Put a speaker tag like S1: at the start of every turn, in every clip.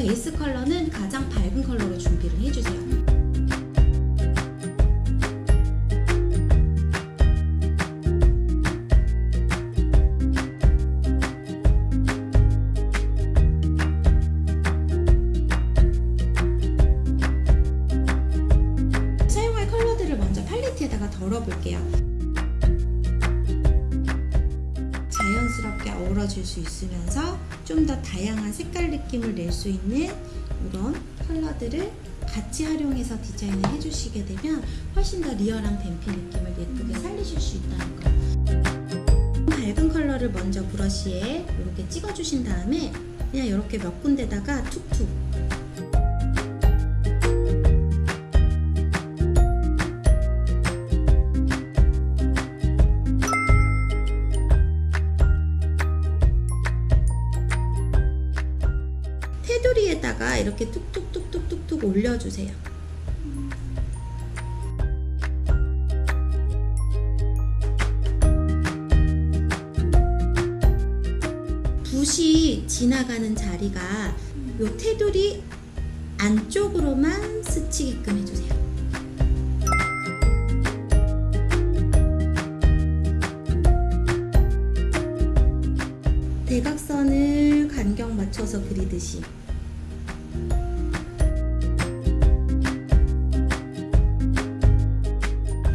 S1: 베이스 컬러는 가장 밝은 컬러로 준비를 해주세요. 사용할 컬러들을 먼저 팔레트에다가 덜어볼게요. 자연스럽게 어우러질 수 있으면서 좀 더 다양한 색깔 느낌을 낼 수 있는 이런 컬러들을 같이 활용해서 디자인을 해주시게 되면 훨씬 더 리얼한 뱀피 느낌을 예쁘게 살리실 수 있다는 거. 밝은 컬러를 먼저 브러쉬에 이렇게 찍어주신 다음에 그냥 이렇게 몇 군데다가 툭툭 테두리에다가 이렇게 툭툭툭툭툭툭 올려주세요. 붓이 지나가는 자리가 요 테두리 안쪽으로만 스치게끔 해주세요. 대각선을 간격 맞춰서 그리듯이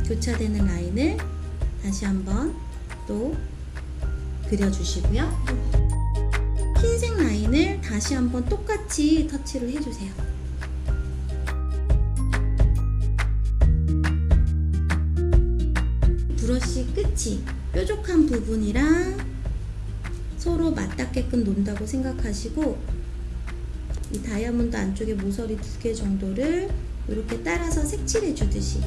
S1: 교차되는 라인을 다시 한번 또 그려주시고요. 흰색 라인을 다시 한번 똑같이 터치를 해주세요. 브러쉬 끝이 뾰족한 부분이랑 서로 맞닿게끔 논다고 생각하시고 이 다이아몬드 안쪽에 모서리 두 개 정도를 이렇게 따라서 색칠해 주듯이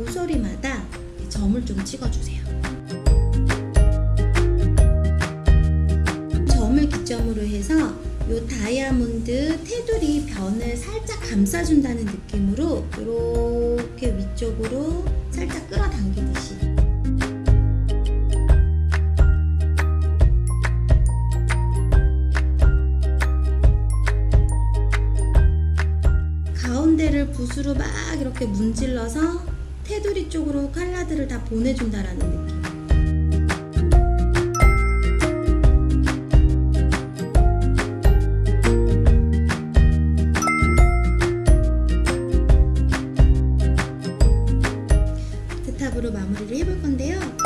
S1: 모서리마다 점을 좀 찍어주세요. 점을 기점으로 해서 요 다이아몬드 테두리 변을 살짝 감싸준다는 느낌으로 이렇게 위쪽으로 살짝 끌어당기듯이 가운데를 붓으로 막 이렇게 문질러서 테두리 쪽으로 칼라들을 다 보내준다라는 느낌. 대탑으로 마무리를 해볼 건데요.